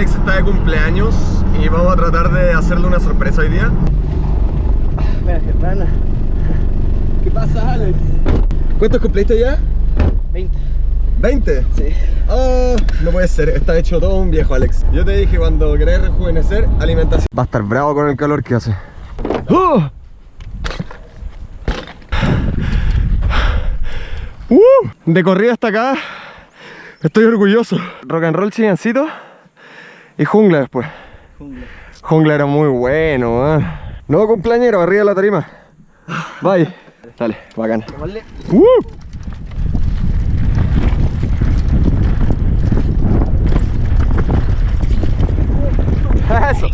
Alex está de cumpleaños y vamos a tratar de hacerle una sorpresa hoy día. Mira, hermana. ¿Qué pasa, Alex? ¿Cuántos cumpliste ya? 20. ¿20? Sí. Oh, no puede ser, está hecho todo un viejo Alex Yo te dije cuando querés rejuvenecer, alimentación Va a estar bravo con el calor que hace ¡Oh! ¡Uh! De corrida hasta acá Estoy orgulloso Rock and roll chillancito Y jungla después Jungla. Jungla era muy bueno, man. Nuevo cumpleañero, arriba de la tarima Bye Dale, bacán Vale. ¡Uh! Eso.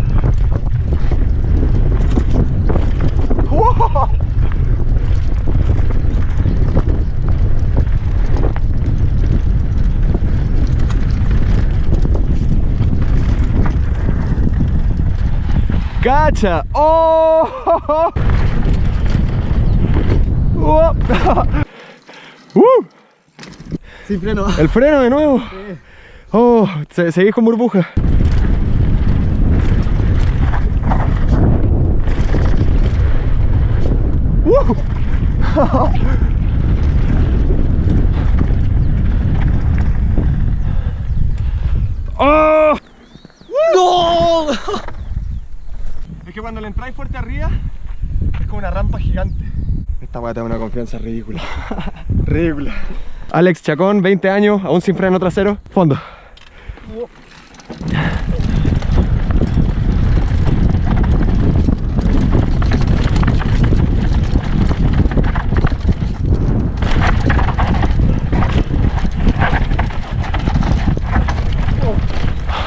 ¡Wow! ¡Cacha! ¡Oh! ¡Uh! ¡Uh! Sin freno. El freno de nuevo. Oh, se, seguís con burbuja. ¡Uh! ¡Oh! ¡No! Es que cuando le entráis fuerte arriba es como una rampa gigante. Esta weá te da una confianza ridícula. ridícula. Alex Chacón, 20 años, aún sin freno trasero. Fondo.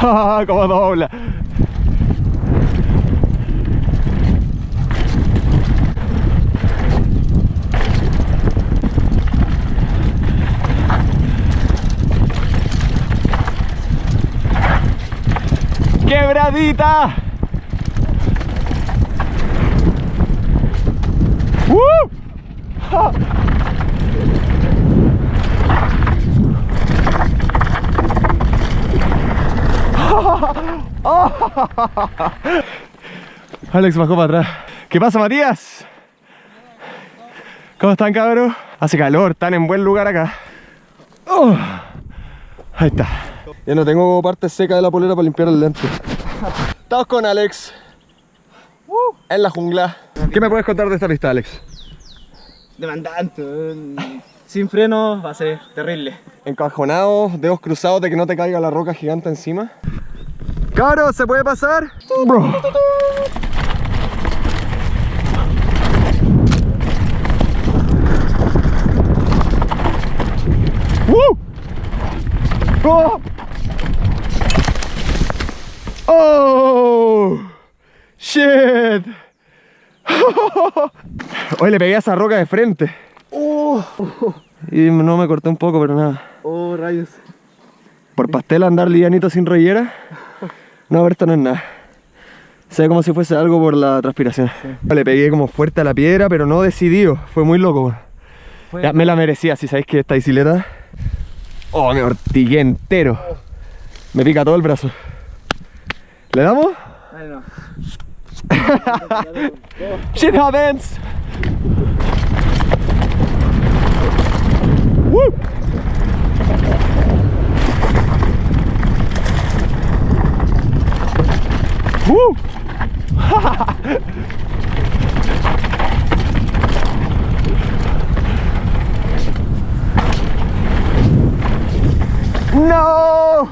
como dobla. ¡Quebradita! ¡Uh! ¡Ja! Alex bajó para atrás. ¿Qué pasa, Matías? ¿Cómo están, cabros? Hace calor, están en buen lugar acá. Oh, ahí está. Ya no tengo parte seca de la polera para limpiar el lente. Estamos con Alex. En la jungla. ¿Qué me puedes contar de esta pista, Alex? Demandante. Sin freno va a ser terrible. Encajonado, dedos cruzados de que no te caiga la roca gigante encima. Cabros, ¿se puede pasar? Bro. ¡Uh! ¡Oh! ¡Shit! Hoy le pegué a esa roca de frente. ¡Oh! Y no me corté un poco, pero nada. ¡Oh, rayos! Por pastel andar livianito sin rollera. No, esto no es nada. Se ve como si fuese algo por la transpiración. Le pegué como fuerte a la piedra, pero no decidido. Fue muy loco. Fue- Ya me la merecía, si sabéis que esta bicicleta. Oh, me ortigué entero. Me pica todo el brazo. ¿Le damos? Ay, no. Shit happens. Woo. Woo. no.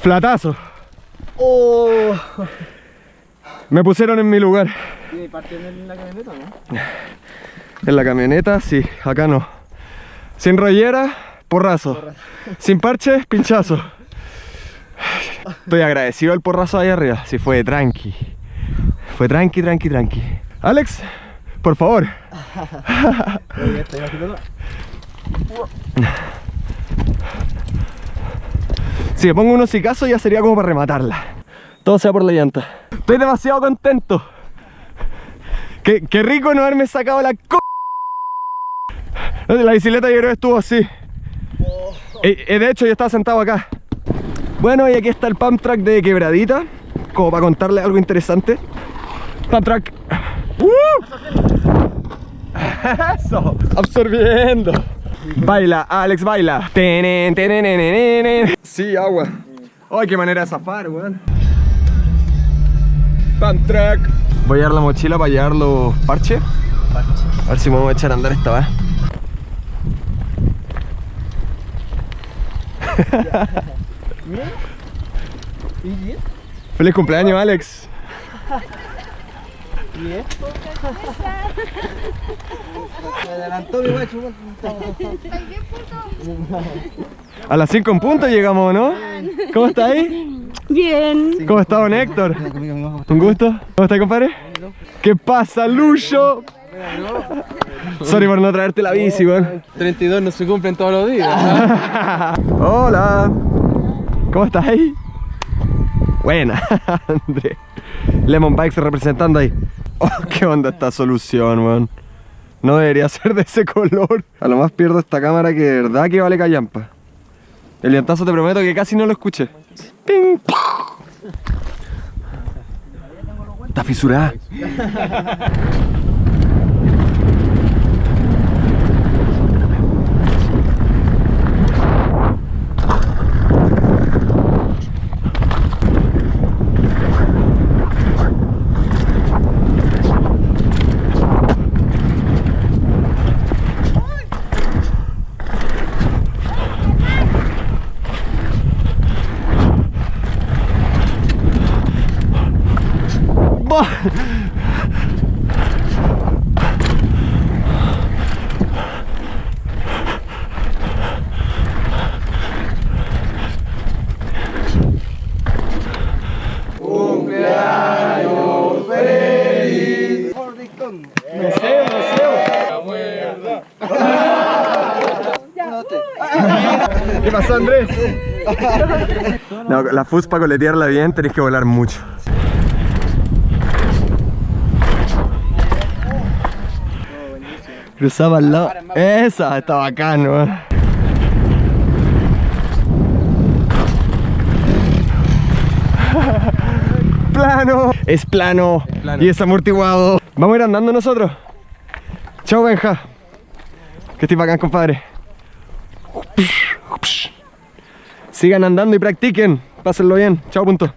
Flatazo. ¡Oh! Me pusieron en mi lugar. ¿Tiene parte en la camioneta no? En la camioneta, sí, acá no. Sin rollera, porrazo. Sin parche, pinchazo. Estoy agradecido al porrazo ahí arriba. Sí, fue tranqui. Fue tranqui, tranqui, tranqui. Alex, por favor. Si me pongo unos sicazos ya sería como para rematarla. Todo sea por la llanta. Estoy demasiado contento. Qué, rico no haberme sacado la co... La bicicleta yo creo que estuvo así. Eh, de hecho, yo estaba sentado acá. Bueno, y aquí está el pump track de quebradita, como para contarle algo interesante. Pump track. ¡Uh! Eso, absorbiendo. Baila, Alex, baila. Sí, agua. Ay, qué manera de zafar, weón. Pump track. Voy a dar la mochila para llevar los parches. A ver si me voy a echar a andar esta vez. Feliz cumpleaños, Alex. ¿Bien? Me adelantó mi guacho. A las 5 en punto llegamos, ¿no? ¿Cómo está ahí? Bien. ¿Cómo está don Héctor? Un gusto. ¿Cómo está, compadre? ¿Qué pasa, Lucho? Sorry por no traerte la bici, weón. 32 no se cumplen todos los días. Hola. ¿Cómo estás ahí? Buena, André. Lemon Bikes representando ahí. Oh, qué onda esta solución, weón. No debería ser de ese color. A lo más pierdo esta cámara que de verdad que vale callampa. El llantazo te prometo que casi no lo escuché. Ping. Está fisurada. Bah. ¿Qué pasó, Andrés? No, la fus para coletearla bien tenés que volar mucho. Cruzaba al lado. Esa, está bacano. eh. Plano. Es plano. plano. Y es amortiguado. Vamos a ir andando nosotros. Chao, Benja. Que estoy bacán, compadre. Sigan andando y practiquen. Pásenlo bien. Chao, punto.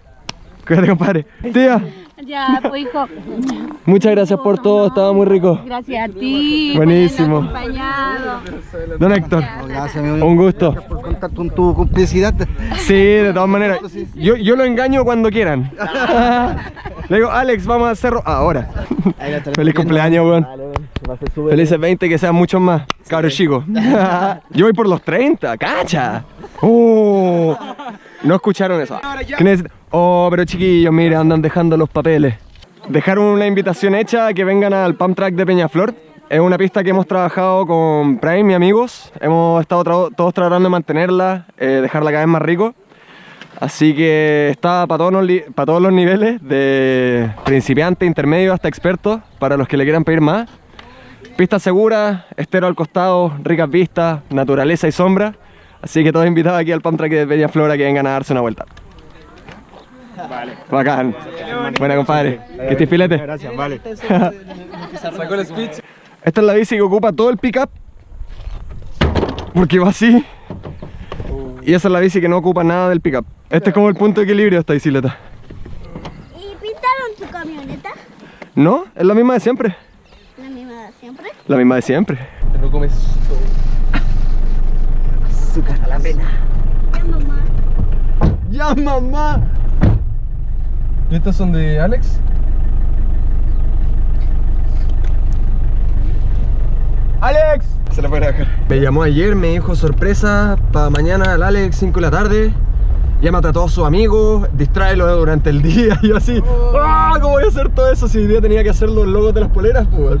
Cuídate, compadre. Tía, Ya, pues hijo. Muchas gracias por todo. Estaba muy rico. Gracias a ti. Buenísimo. por habernos acompañado. Don Héctor, Gracias, amigo. un gusto. por contar con tu complicidad. Sí, de todas maneras. Yo, yo lo engaño cuando quieran. Le digo, Alex, vamos a hacerlo ahora. Feliz cumpleaños, weón. Felices 20, que sean muchos más. Cabros chicos. Yo voy por los 30, cacha. Oh, no escucharon eso. Oh, pero chiquillos, mire, andan dejando los papeles. Dejaron una invitación hecha a que vengan al Pump Track de Peñaflor. Es una pista que hemos trabajado con Prime y amigos. Hemos estado todos tratando de mantenerla, eh, dejarla cada vez más rico. Así que está para todos los niveles, de principiante, intermedio hasta experto, para los que le quieran pedir más. Pista segura, estero al costado, ricas vistas, naturaleza y sombra. Así que todos invitados aquí al Pump Track de Peñaflor a que vengan a darse una vuelta. Vale. Bacán. Buena compadre. Que estés filete. Gracias, vale. Sacó el speech. Esta es la bici que ocupa todo el pickup. Porque va así. Y esa es la bici que no ocupa nada del pickup. Este es como el punto de equilibrio de esta bicicleta. ¿Y pintaron tu camioneta? ¿No? Es la misma de siempre. La misma de siempre. La misma de siempre. Te lo comes todo. Azúcar a la pena. Ya, mamá. ¡Ya, mamá! ¿Y estas son de Alex? ¡Alex! Se la puede dejar. Me llamó ayer, me dijo sorpresa para mañana al Alex 5 de la tarde. Llámate a todos sus amigos, distráelo durante el día. Y yo así, ¡ah! ¿Cómo voy a hacer todo eso si hoy día tenía que hacer los logos de las poleras? Pues?